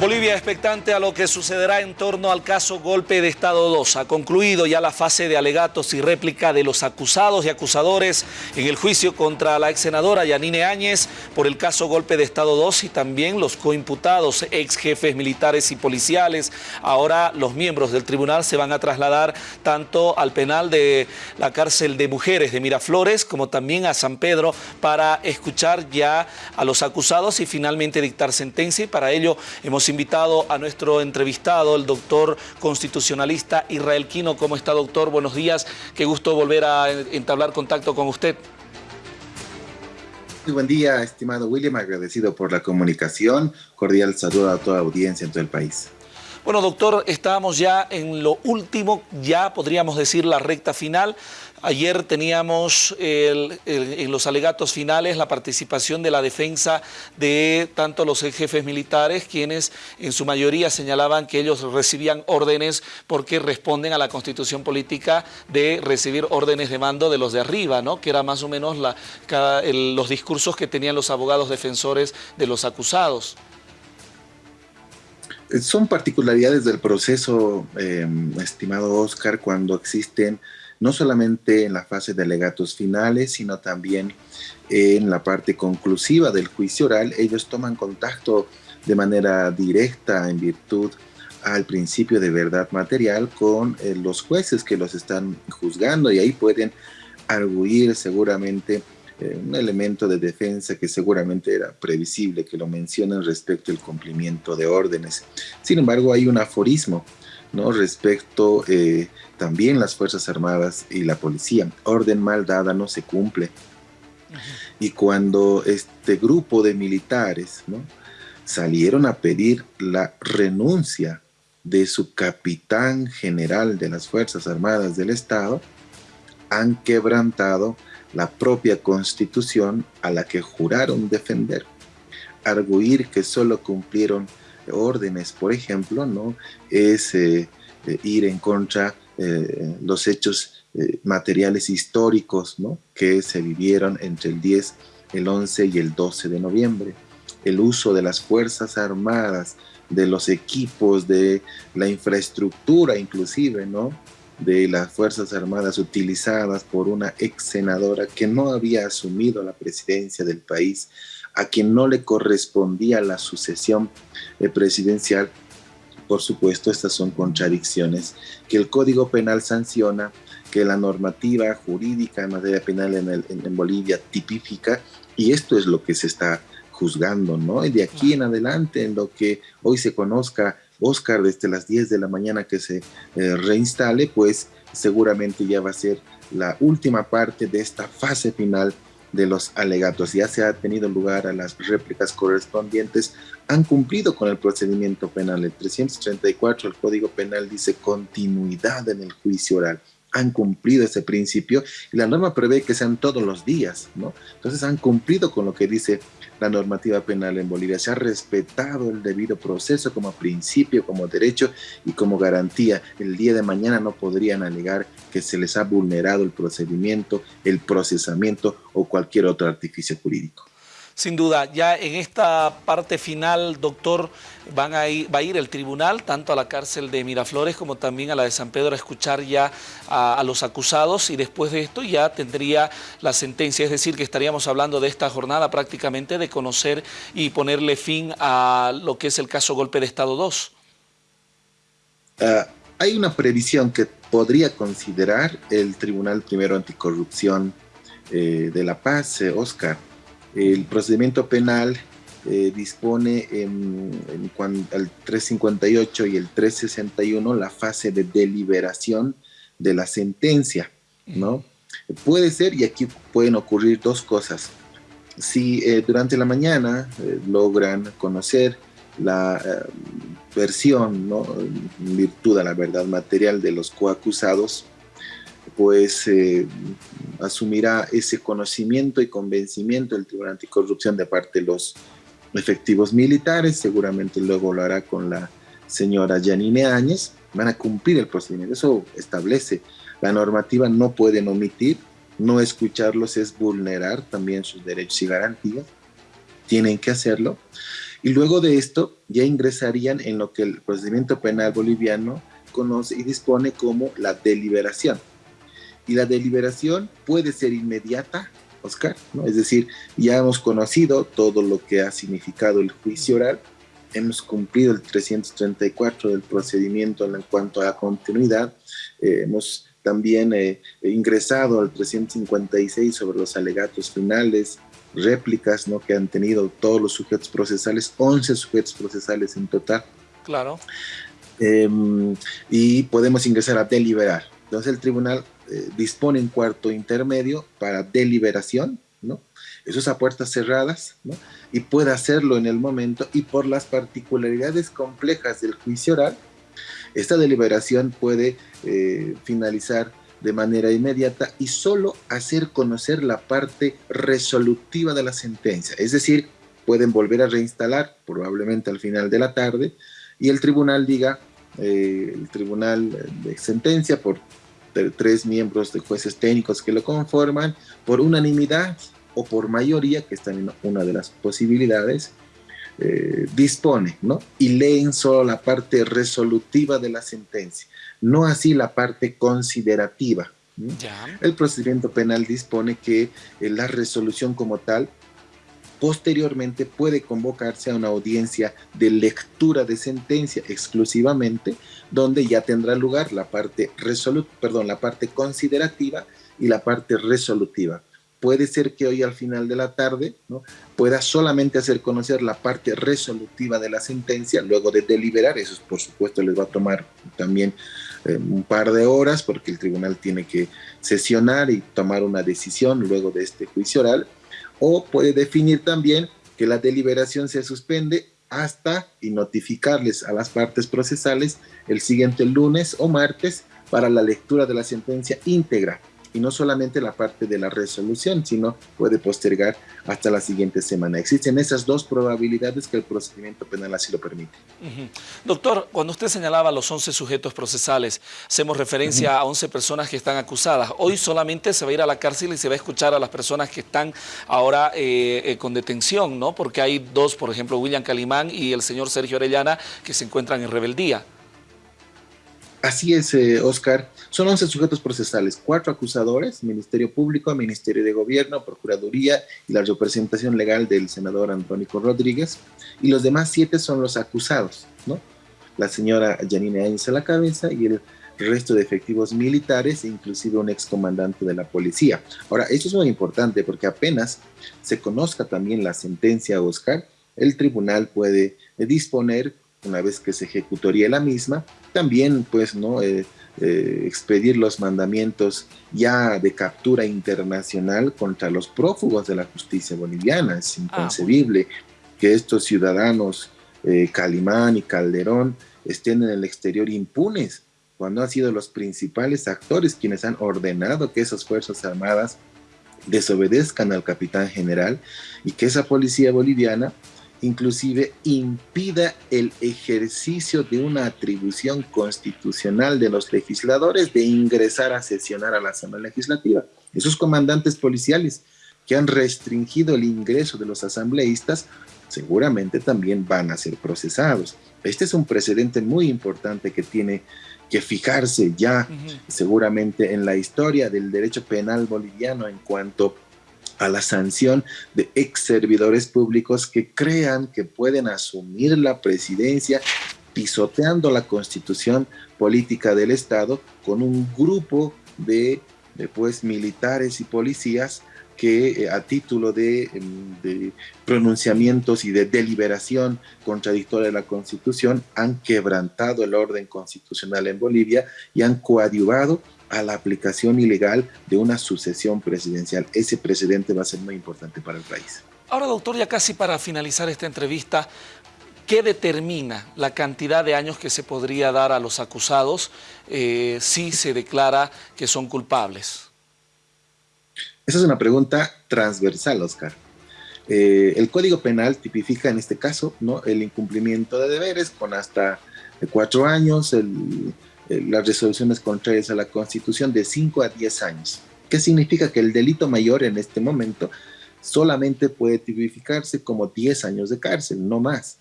Bolivia expectante a lo que sucederá en torno al caso Golpe de Estado 2. Ha concluido ya la fase de alegatos y réplica de los acusados y acusadores en el juicio contra la ex senadora Yanine Áñez por el caso Golpe de Estado 2 y también los coimputados, ex jefes militares y policiales. Ahora los miembros del tribunal se van a trasladar tanto al penal de la cárcel de mujeres de Miraflores como también a San Pedro para escuchar ya a los acusados y finalmente dictar sentencia y para ello hemos invitado a nuestro entrevistado, el doctor constitucionalista Israel Quino. ¿Cómo está, doctor? Buenos días. Qué gusto volver a entablar contacto con usted. Muy buen día, estimado William. Agradecido por la comunicación. Cordial saludo a toda audiencia en todo el país. Bueno, doctor, estamos ya en lo último, ya podríamos decir la recta final. Ayer teníamos en los alegatos finales la participación de la defensa de tanto los jefes militares, quienes en su mayoría señalaban que ellos recibían órdenes porque responden a la constitución política de recibir órdenes de mando de los de arriba, ¿no? que era más o menos los discursos que tenían los abogados defensores de los acusados. Son particularidades del proceso, eh, estimado Oscar, cuando existen no solamente en la fase de alegatos finales, sino también en la parte conclusiva del juicio oral, ellos toman contacto de manera directa en virtud al principio de verdad material con eh, los jueces que los están juzgando y ahí pueden arguir seguramente eh, un elemento de defensa que seguramente era previsible que lo mencionen respecto al cumplimiento de órdenes. Sin embargo, hay un aforismo ¿no? respecto eh, también las Fuerzas Armadas y la policía. Orden mal dada no se cumple. Y cuando este grupo de militares ¿no? salieron a pedir la renuncia de su capitán general de las Fuerzas Armadas del Estado, han quebrantado la propia constitución a la que juraron defender. Arguir que solo cumplieron órdenes, por ejemplo, ¿no? es eh, eh, ir en contra eh, los hechos materiales históricos ¿no? que se vivieron entre el 10, el 11 y el 12 de noviembre. El uso de las Fuerzas Armadas, de los equipos, de la infraestructura inclusive, ¿no? De las Fuerzas Armadas utilizadas por una ex senadora que no había asumido la presidencia del país a quien no le correspondía la sucesión eh, presidencial, por supuesto, estas son contradicciones que el Código Penal sanciona, que la normativa jurídica en materia penal en, Bolivia tipifica, y esto es lo que se está juzgando, ¿no? Y de aquí en adelante, en lo que hoy se conozca, Oscar, desde las 10 de la mañana que se eh, reinstale, pues seguramente ya va a ser la última parte de esta fase final de los alegatos. Ya se ha tenido lugar a las réplicas correspondientes, han cumplido con el procedimiento penal. El 334 el Código Penal dice continuidad en el juicio oral han cumplido ese principio y la norma prevé que sean todos los días, ¿no? Entonces han cumplido con lo que dice la normativa penal en Bolivia. Se ha respetado el debido proceso como principio, como derecho y como garantía. El día de mañana no podrían alegar que se les ha vulnerado el procedimiento, el procesamiento o cualquier otro artificio jurídico. Sin duda, ya en esta parte final, doctor, van a ir, va a ir el tribunal tanto a la cárcel de Miraflores como también a la de San Pedro a escuchar ya a, los acusados y después de esto ya tendría la sentencia, es decir, que estaríamos hablando de esta jornada prácticamente de conocer y ponerle fin a lo que es el caso Golpe de Estado 2. Ah, hay una previsión que podría considerar el Tribunal Primero Anticorrupción eh, de La Paz, eh, Oscar, el procedimiento penal eh, dispone en, al 358 y el 361 la fase de deliberación de la sentencia, ¿no? Puede ser, y aquí pueden ocurrir dos cosas. Si eh, durante la mañana eh, logran conocer la versión, ¿no? en virtud de la verdad material de los coacusados, pues asumirá ese conocimiento y convencimiento del Tribunal Anticorrupción de parte de los efectivos militares, seguramente luego lo hará con la señora Janine Áñez, van a cumplir el procedimiento, eso establece, la normativa. No pueden omitir, no escucharlos es vulnerar también sus derechos y garantías, tienen que hacerlo. Y luego de esto ya ingresarían en lo que el procedimiento penal boliviano conoce y dispone como la deliberación. Y la deliberación puede ser inmediata, Oscar, ¿no? Es decir, ya hemos conocido todo lo que ha significado el juicio oral, hemos cumplido el 334 del procedimiento en cuanto a la continuidad, eh, hemos también eh, ingresado al 356 sobre los alegatos finales, réplicas ¿no? que han tenido todos los sujetos procesales, 11 sujetos procesales en total. Claro. Em, y podemos ingresar a deliberar. Entonces el tribunal eh, dispone un cuarto intermedio para deliberación, ¿no? Eso es a puertas cerradas, ¿no? Y puede hacerlo en el momento y por las particularidades complejas del juicio oral, esta deliberación puede eh, finalizar de manera inmediata y solo hacer conocer la parte resolutiva de la sentencia. Es decir, pueden volver a reinstalar probablemente al final de la tarde y el tribunal diga, eh, el tribunal de sentencia por tres miembros de jueces técnicos que lo conforman, por unanimidad o por mayoría, que están en una de las posibilidades, eh, dispone, ¿no? Y leen solo la parte resolutiva de la sentencia, no así la parte considerativa. El procedimiento penal dispone que eh, la resolución como tal posteriormente puede convocarse a una audiencia de lectura de sentencia exclusivamente, donde ya tendrá lugar la parte perdón, la parte considerativa y la parte resolutiva. Puede ser que hoy al final de la tarde ¿no? pueda solamente hacer conocer la parte resolutiva de la sentencia, luego de deliberar, eso por supuesto les va a tomar también eh, un par de horas porque el tribunal tiene que sesionar y tomar una decisión luego de este juicio oral, o puede definir también que la deliberación se suspende hasta y notificarles a las partes procesales el siguiente lunes o martes para la lectura de la sentencia íntegra y no solamente la parte de la resolución, sino puede postergar hasta la siguiente semana. Existen esas dos probabilidades que el procedimiento penal así lo permite. Doctor, cuando usted señalaba los 11 sujetos procesales, hacemos referencia a 11 personas que están acusadas. Hoy solamente se va a ir a la cárcel y se va a escuchar a las personas que están ahora eh, eh, con detención, ¿no? Porque hay dos, por ejemplo, William Calimán y el señor Sergio Orellana, que se encuentran en rebeldía. Así es, eh, Oscar. Son 11 sujetos procesales, cuatro acusadores, Ministerio Público, Ministerio de Gobierno, Procuraduría y la representación legal del senador Antrónico Rodríguez. Y los demás siete son los acusados, ¿no? La señora Janine Áñez a la cabeza y el resto de efectivos militares, inclusive un excomandante de la policía. Ahora, esto es muy importante porque apenas se conozca también la sentencia, Oscar, el tribunal puede disponer una vez que se ejecutaría la misma, también pues no eh, eh, expedir los mandamientos ya de captura internacional contra los prófugos de la justicia boliviana. Es ah, inconcebible que estos ciudadanos, eh, Calimán y Calderón, estén en el exterior impunes cuando han sido los principales actores quienes han ordenado que esas Fuerzas Armadas desobedezcan al capitán general y que esa policía boliviana inclusive impida el ejercicio de una atribución constitucional de los legisladores de ingresar a sesionar a la Asamblea Legislativa. Esos comandantes policiales que han restringido el ingreso de los asambleístas seguramente también van a ser procesados. Este es un precedente muy importante que tiene que fijarse ya seguramente en la historia del derecho penal boliviano en cuanto a la sanción de ex servidores públicos que crean que pueden asumir la presidencia pisoteando la constitución política del Estado con un grupo de, pues, militares y policías que eh, a título de, em, de, pronunciamientos y de deliberación contradictoria de la Constitución han quebrantado el orden constitucional en Bolivia y han coadyuvado a la aplicación ilegal de una sucesión presidencial. Ese precedente va a ser muy importante para el país. Ahora, doctor, ya casi para finalizar esta entrevista, ¿qué determina la cantidad de años que se podría dar a los acusados eh, si se declara que son culpables? Esa es una pregunta transversal, Oscar. Eh, el Código Penal tipifica en este caso ¿no? el incumplimiento de deberes con hasta cuatro años, el, las resoluciones contrarias a la Constitución de 5 a 10 años. ¿Qué significa? Que el delito mayor en este momento solamente puede tipificarse como 10 años de cárcel, no más.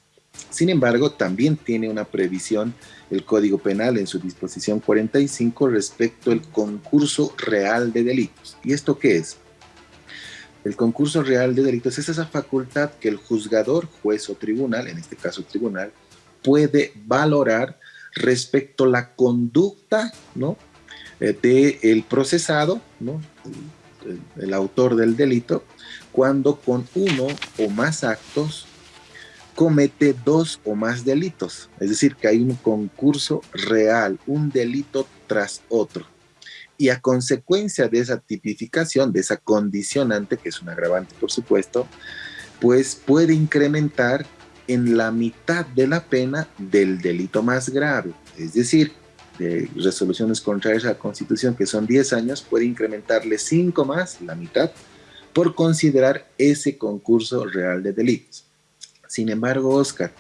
Sin embargo, también tiene una previsión el Código Penal en su disposición 45 respecto al concurso real de delitos. ¿Y esto qué es? El concurso real de delitos es esa facultad que el juzgador, juez o tribunal, en este caso tribunal, puede valorar respecto a la conducta ¿no? Eh, del procesado, ¿no? el autor del delito, cuando con uno o más actos comete dos o más delitos. Es decir, que hay un concurso real, un delito tras otro. Y a consecuencia de esa tipificación, de esa condicionante, que es un agravante por supuesto, pues puede incrementar en la mitad de la pena del delito más grave. Es decir, de resoluciones contrarias a la Constitución, que son 10 años, puede incrementarle 5 más, la mitad, por considerar ese concurso real de delitos. Sin embargo, Oscar,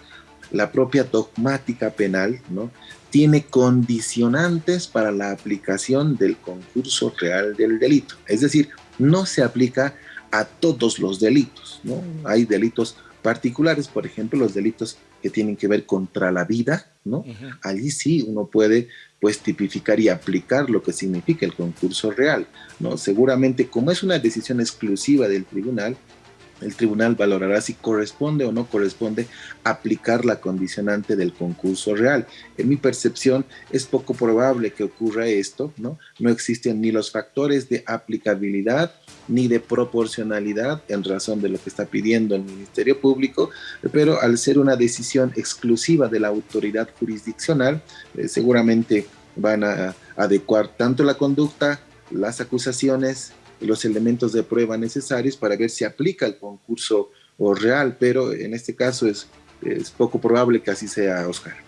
la propia dogmática penal ¿no? tiene condicionantes para la aplicación del concurso real del delito. Es decir, no se aplica a todos los delitos. ¿no? Hay delitos particulares, por ejemplo, los delitos que tienen que ver contra la vida, ¿no? Allí sí uno puede pues tipificar y aplicar lo que significa el concurso real, ¿no? Seguramente como es una decisión exclusiva del tribunal, el tribunal valorará si corresponde o no corresponde aplicar la condicionante del concurso real. En mi percepción es poco probable que ocurra esto, ¿no? No existen ni los factores de aplicabilidad ni de proporcionalidad en razón de lo que está pidiendo el Ministerio Público, pero al ser una decisión exclusiva de la autoridad jurisdiccional, eh, seguramente van a adecuar tanto la conducta, las acusaciones, los elementos de prueba necesarios para ver si aplica el concurso o real, pero en este caso es, es poco probable que así sea, Oscar.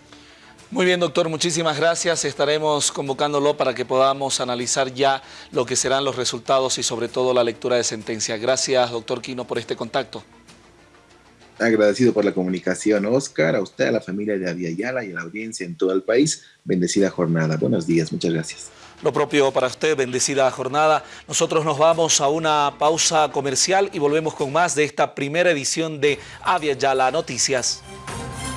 Muy bien, doctor, muchísimas gracias. Estaremos convocándolo para que podamos analizar ya lo que serán los resultados y sobre todo la lectura de sentencia. Gracias, doctor Quino, por este contacto. Agradecido por la comunicación, Oscar, a usted, a la familia de Aviala y a la audiencia en todo el país. Bendecida jornada. Buenos días, muchas gracias. Lo propio para usted, bendecida jornada. Nosotros nos vamos a una pausa comercial y volvemos con más de esta primera edición de Avia Yala Noticias.